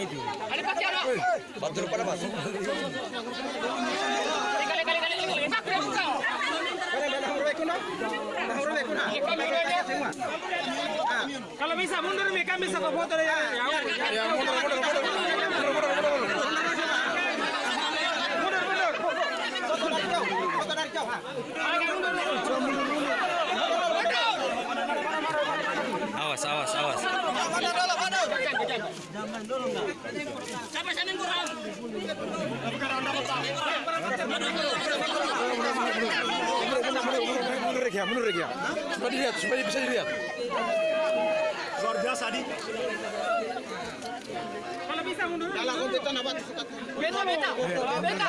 Itu. Baduno pada mas. Kalau bisa mundur kami bisa ke foto ya. Ya, mundur, mundur, mundur, mundur, mundur, mundur. Awas, awas, awas. Mundur ya, mundur ya. Supaya dilihat, supaya bisa dilihat. Luar biasa, Adi. Kalau bisa mundur. Beta, beta. Beta.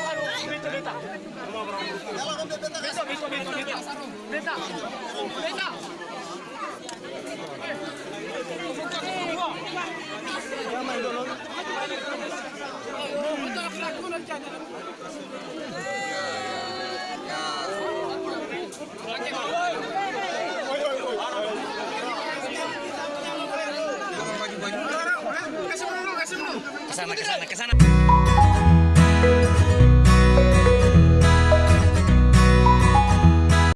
Ke sana, ke sana, ke sana.